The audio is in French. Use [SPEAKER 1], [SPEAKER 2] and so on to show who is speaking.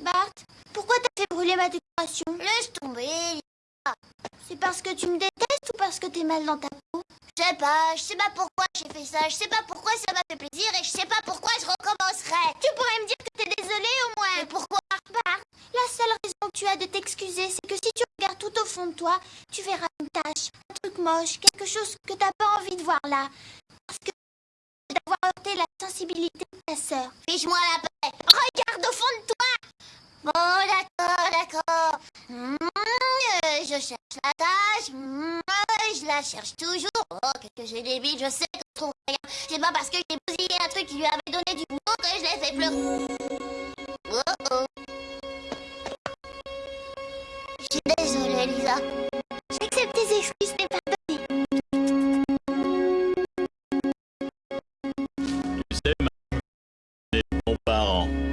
[SPEAKER 1] Bart, pourquoi t'as fait brûler ma décoration?
[SPEAKER 2] Laisse tomber.
[SPEAKER 1] C'est parce que tu me détestes ou parce que t'es mal dans ta peau?
[SPEAKER 2] Je sais pas, je sais pas pourquoi j'ai fait ça, je sais pas pourquoi ça m'a fait plaisir et je sais pas pourquoi je recommencerai.
[SPEAKER 1] Tu pourrais me dire que t'es désolé au moins. Mais
[SPEAKER 2] pourquoi?
[SPEAKER 1] Bart, la seule raison que tu as de t'excuser, c'est que si tu regardes tout au fond de toi, tu verras une tache, un truc moche, quelque chose que t'as pas envie de voir là. Parce que d'avoir heurté la sensibilité de ta sœur.
[SPEAKER 2] Fiche-moi la paix.
[SPEAKER 1] Regarde au fond de toi.
[SPEAKER 2] la je la cherche toujours. Oh, qu'est-ce que j'ai des billes, je sais que trouve rien. C'est pas parce que j'ai bousillé un truc qui lui avait donné du boulot que je l'ai fait pleurer. Oh oh. Je suis désolée, Lisa.
[SPEAKER 1] J'accepte tes excuses, mais pardonne.
[SPEAKER 3] Tu sais, ma... mes bons parents.